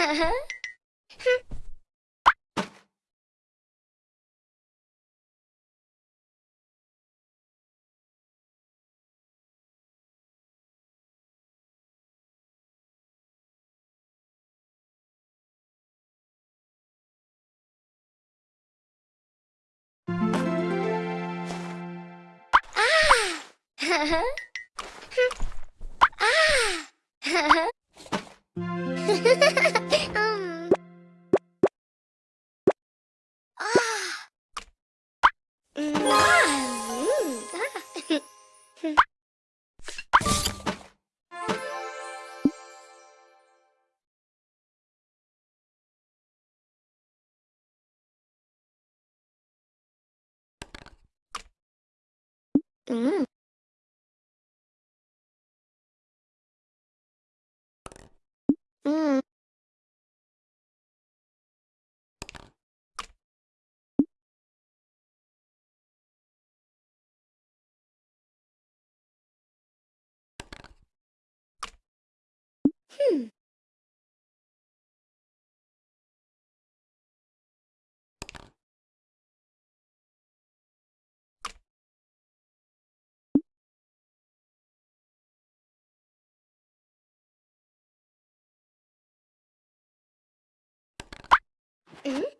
うん うん。ふん。うん。うん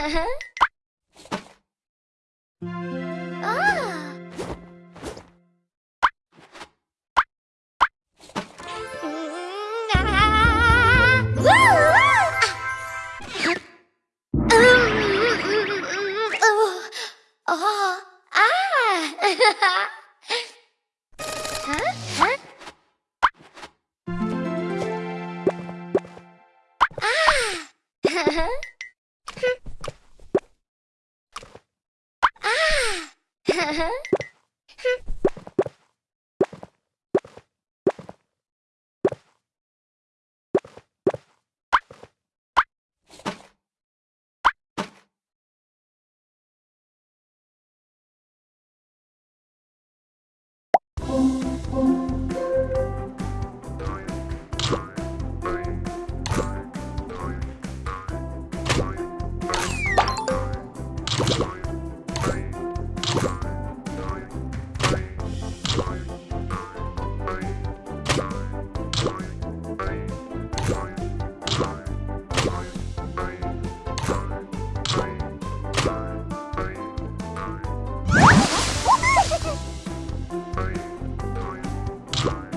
あー next.